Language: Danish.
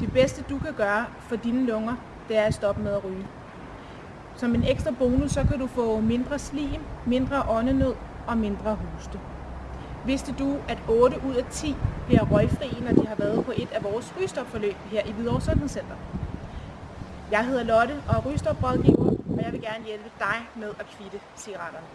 Det bedste du kan gøre for dine lunger, det er at stoppe med at ryge. Som en ekstra bonus, så kan du få mindre slim, mindre åndenød og mindre hoste. Vidste du, at 8 ud af 10 bliver røgfri, når de har været på et af vores rygestopforløb her i Hvidovre Sundhedscenter? Jeg hedder Lotte og er rygestoprådgiver, og jeg vil gerne hjælpe dig med at kvitte cigaretterne.